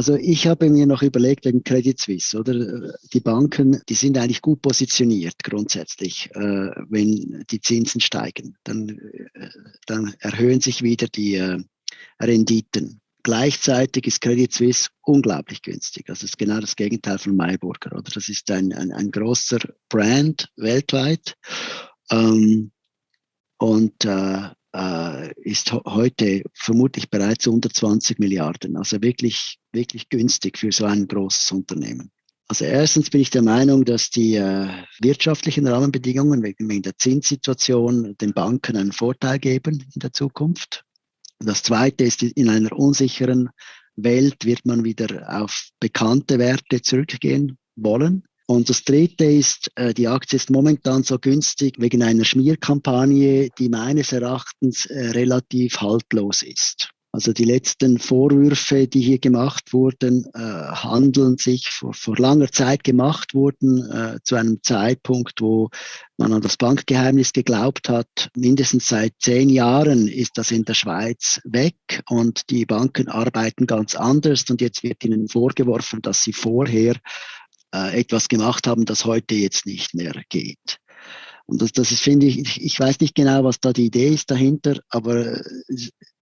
Also ich habe mir noch überlegt wegen Credit Suisse, oder? Die Banken, die sind eigentlich gut positioniert grundsätzlich, äh, wenn die Zinsen steigen. Dann, äh, dann erhöhen sich wieder die äh, Renditen. Gleichzeitig ist Credit Suisse unglaublich günstig. Also das ist genau das Gegenteil von Mayburger, oder? Das ist ein, ein, ein großer Brand weltweit. Ähm, und äh, äh, ist heute vermutlich bereits unter 20 Milliarden. Also wirklich, wirklich günstig für so ein großes Unternehmen. Also erstens bin ich der Meinung, dass die äh, wirtschaftlichen Rahmenbedingungen wegen, wegen der Zinssituation den Banken einen Vorteil geben in der Zukunft. Das Zweite ist, in einer unsicheren Welt wird man wieder auf bekannte Werte zurückgehen wollen. Und das Dritte ist, äh, die Aktie ist momentan so günstig wegen einer Schmierkampagne, die meines Erachtens äh, relativ haltlos ist. Also die letzten Vorwürfe, die hier gemacht wurden, äh, handeln sich vor, vor langer Zeit gemacht wurden, zu einem Zeitpunkt, wo man an das Bankgeheimnis geglaubt hat. Mindestens seit zehn Jahren ist das in der Schweiz weg und die Banken arbeiten ganz anders und jetzt wird ihnen vorgeworfen, dass sie vorher äh, etwas gemacht haben, das heute jetzt nicht mehr geht. Und das, das ist, finde ich, ich weiß nicht genau, was da die Idee ist dahinter, aber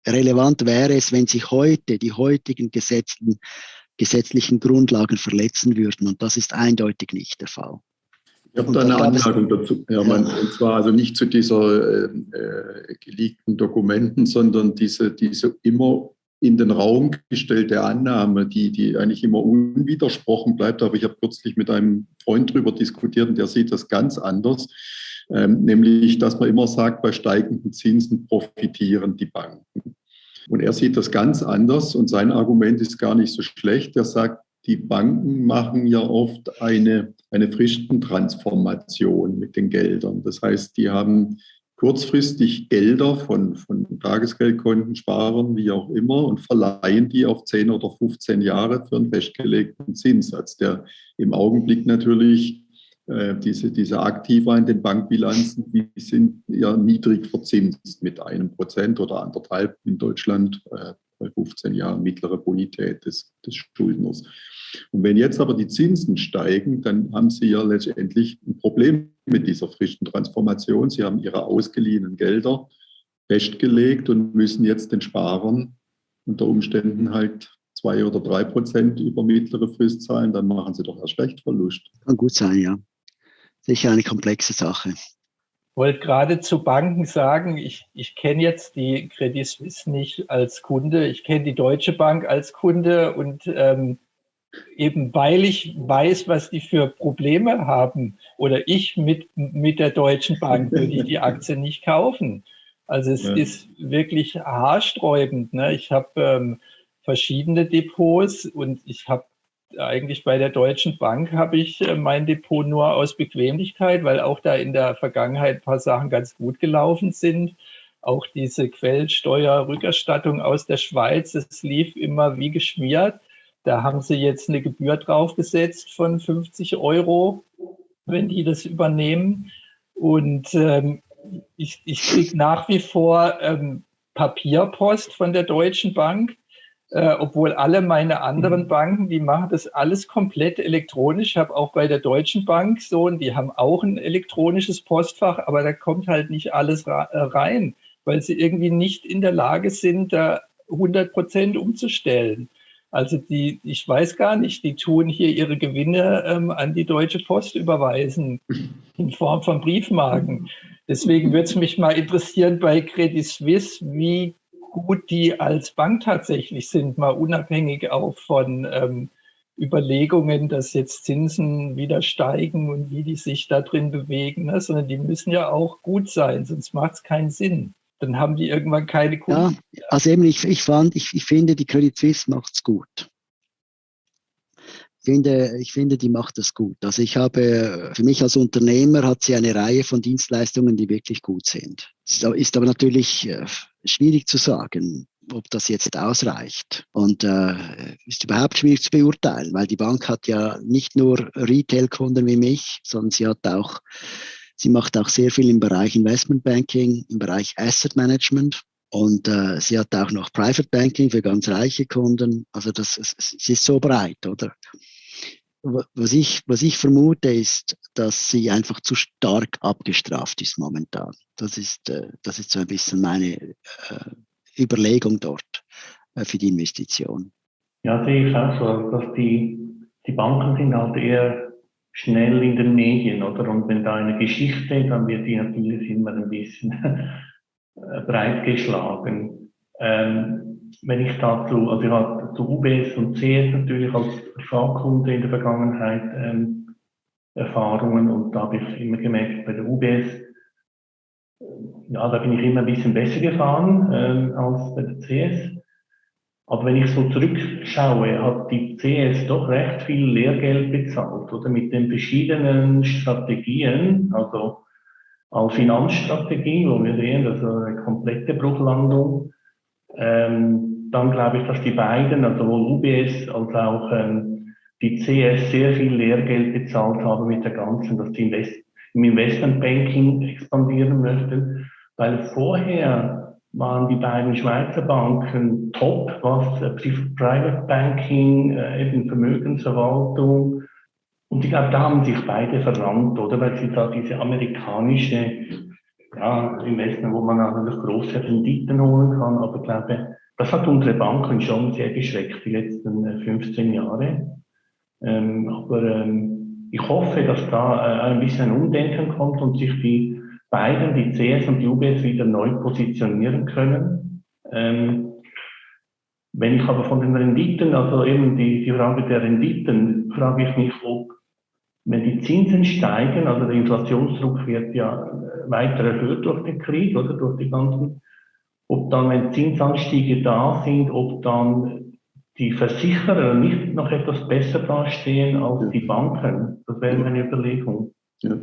relevant wäre es, wenn sich heute die heutigen Gesetzen, gesetzlichen Grundlagen verletzen würden. Und das ist eindeutig nicht der Fall. Ich habe da eine Anmerkung dazu. Ja, man, Und zwar also nicht zu dieser äh, äh, geleakten Dokumenten, sondern diese, diese immer in den Raum gestellte Annahme, die, die eigentlich immer unwidersprochen bleibt. Aber ich habe kürzlich mit einem Freund darüber diskutiert und der sieht das ganz anders. Ähm, nämlich, dass man immer sagt, bei steigenden Zinsen profitieren die Banken. Und er sieht das ganz anders und sein Argument ist gar nicht so schlecht. Er sagt, die Banken machen ja oft eine, eine Fristentransformation mit den Geldern. Das heißt, die haben kurzfristig Gelder von, von Tagesgeldkonten, Sparern, wie auch immer, und verleihen die auf 10 oder 15 Jahre für einen festgelegten Zinssatz, der im Augenblick natürlich äh, diese, diese Aktiva in den Bankbilanzen, die sind ja niedrig verzinst mit einem Prozent oder anderthalb in Deutschland äh, bei 15 Jahren mittlere Bonität des, des Schuldners. Und wenn jetzt aber die Zinsen steigen, dann haben Sie ja letztendlich ein Problem mit dieser frischen Transformation. Sie haben Ihre ausgeliehenen Gelder festgelegt und müssen jetzt den Sparern unter Umständen halt zwei oder drei Prozent über mittlere Frist zahlen, dann machen sie doch erst recht Verlust. Kann gut sein, ja. Sicher eine komplexe Sache. Ich wollte gerade zu Banken sagen, ich, ich kenne jetzt die Credit Suisse nicht als Kunde, ich kenne die Deutsche Bank als Kunde und ähm, eben weil ich weiß, was die für Probleme haben oder ich mit, mit der Deutschen Bank würde ich die Aktie nicht kaufen. Also es ja. ist wirklich haarsträubend. Ne? Ich habe ähm, verschiedene Depots und ich habe eigentlich bei der Deutschen Bank habe ich äh, mein Depot nur aus Bequemlichkeit, weil auch da in der Vergangenheit ein paar Sachen ganz gut gelaufen sind. Auch diese Quellsteuerrückerstattung aus der Schweiz, es lief immer wie geschmiert. Da haben sie jetzt eine Gebühr draufgesetzt von 50 Euro, wenn die das übernehmen. Und ähm, ich, ich kriege nach wie vor ähm, Papierpost von der Deutschen Bank, äh, obwohl alle meine anderen Banken, die machen das alles komplett elektronisch. Ich habe auch bei der Deutschen Bank so, und die haben auch ein elektronisches Postfach, aber da kommt halt nicht alles äh, rein, weil sie irgendwie nicht in der Lage sind, da 100 Prozent umzustellen. Also die, ich weiß gar nicht, die tun hier ihre Gewinne ähm, an die Deutsche Post überweisen in Form von Briefmarken. Deswegen würde es mich mal interessieren bei Credit Suisse, wie gut die als Bank tatsächlich sind, mal unabhängig auch von ähm, Überlegungen, dass jetzt Zinsen wieder steigen und wie die sich da drin bewegen, ne? sondern die müssen ja auch gut sein, sonst macht es keinen Sinn dann haben die irgendwann keine Kunden. Ja, also eben, ich, ich fand, ich, ich finde, die Credit Suisse macht es gut. Ich finde, ich finde, die macht das gut. Also ich habe, für mich als Unternehmer hat sie eine Reihe von Dienstleistungen, die wirklich gut sind. Ist aber natürlich äh, schwierig zu sagen, ob das jetzt ausreicht. Und äh, ist überhaupt schwierig zu beurteilen, weil die Bank hat ja nicht nur Retail-Kunden wie mich, sondern sie hat auch Sie macht auch sehr viel im Bereich Investment Banking, im Bereich Asset Management. Und äh, sie hat auch noch Private Banking für ganz reiche Kunden. Also das, es, es ist so breit, oder? Was ich, was ich vermute, ist, dass sie einfach zu stark abgestraft ist momentan. Das ist, äh, das ist so ein bisschen meine äh, Überlegung dort äh, für die Investition. Ja, sehe ich auch so, dass die, die Banken sind halt eher schnell in den Medien, oder? Und wenn da eine Geschichte, dann wird die natürlich immer ein bisschen breit geschlagen. Ähm, wenn ich dazu, also ich habe zu UBS und CS natürlich als Privatkunde in der Vergangenheit ähm, Erfahrungen und da habe ich immer gemerkt, bei der UBS, äh, ja, da bin ich immer ein bisschen besser gefahren ähm, als bei der CS. Aber wenn ich so zurückschaue, hat die CS doch recht viel Lehrgeld bezahlt, oder mit den verschiedenen Strategien, also als Finanzstrategie, wo wir sehen, das ist eine komplette Bruchlandung. Ähm, dann glaube ich, dass die beiden, also sowohl UBS als auch ähm, die CS sehr viel Lehrgeld bezahlt haben mit der ganzen, dass die Invest im Investmentbanking expandieren möchten, weil vorher waren die beiden Schweizer Banken top, was äh, Private Banking, äh, eben Vermögensverwaltung. Und ich glaube, da haben sich beide verrannt, oder? Weil sie da diese amerikanische ja, Investment, wo man natürlich große Renditen holen kann. Aber ich glaube, das hat unsere Banken schon sehr geschreckt, die letzten 15 äh, Jahre. Ähm, aber ähm, ich hoffe, dass da äh, ein bisschen Umdenken kommt und sich die beiden, die CS und die UBS, wieder neu positionieren können. Ähm, wenn ich aber von den Renditen, also eben die, die Frage der Renditen, frage ich mich, ob, wenn die Zinsen steigen, also der Inflationsdruck wird ja weiter erhöht durch den Krieg oder durch die ganzen, ob dann, wenn Zinsanstiege da sind, ob dann die Versicherer nicht noch etwas besser dastehen als die Banken. Das wäre meine Überlegung. Ja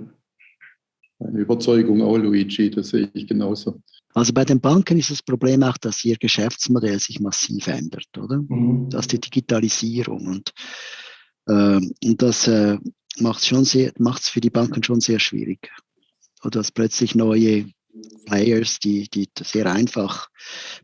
eine Überzeugung auch, Luigi, das sehe ich genauso. Also bei den Banken ist das Problem auch, dass ihr Geschäftsmodell sich massiv ändert, oder? Mhm. Das ist die Digitalisierung und, äh, und das äh, macht es für die Banken schon sehr schwierig. Oder dass plötzlich neue Players, die, die sehr einfach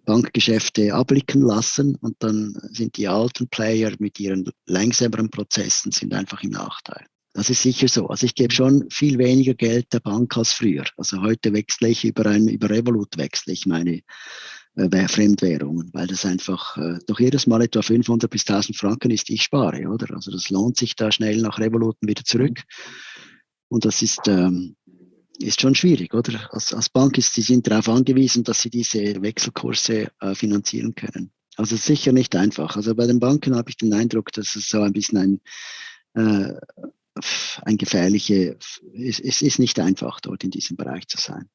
Bankgeschäfte abblicken lassen und dann sind die alten Player mit ihren langsameren Prozessen sind einfach im Nachteil. Das ist sicher so. Also ich gebe schon viel weniger Geld der Bank als früher. Also heute wechsle ich über ein, über Revolut wechsle ich meine äh, Fremdwährungen, weil das einfach äh, doch jedes Mal etwa 500 bis 1000 Franken ist, die ich spare, oder? Also das lohnt sich da schnell nach Revoluten wieder zurück. Und das ist, ähm, ist schon schwierig, oder? Als, als Bank ist, sie sind darauf angewiesen, dass sie diese Wechselkurse äh, finanzieren können. Also sicher nicht einfach. Also bei den Banken habe ich den Eindruck, dass es so ein bisschen ein äh, ein gefährliche, es, es ist nicht einfach, dort in diesem Bereich zu sein.